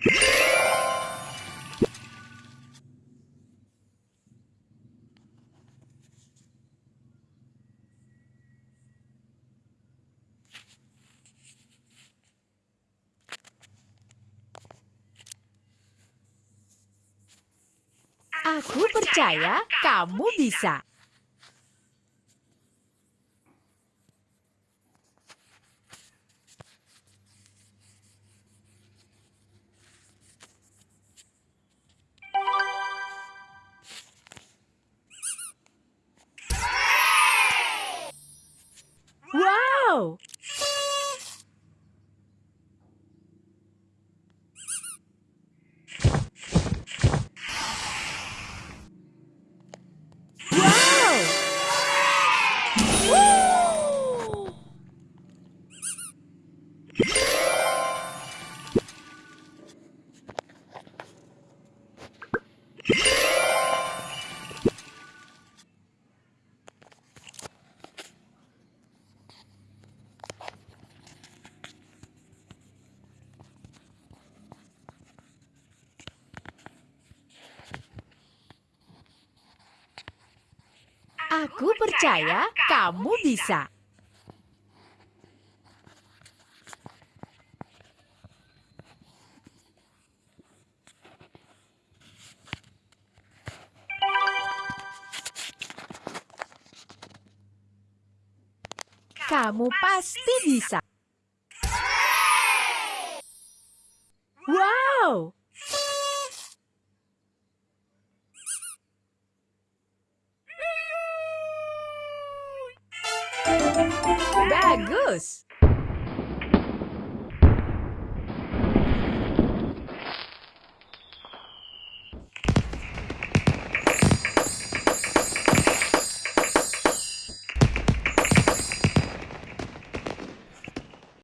Aku percaya kamu bisa. Wow! Aku percaya kamu bisa. Kamu pasti bisa. Wow! Bagus!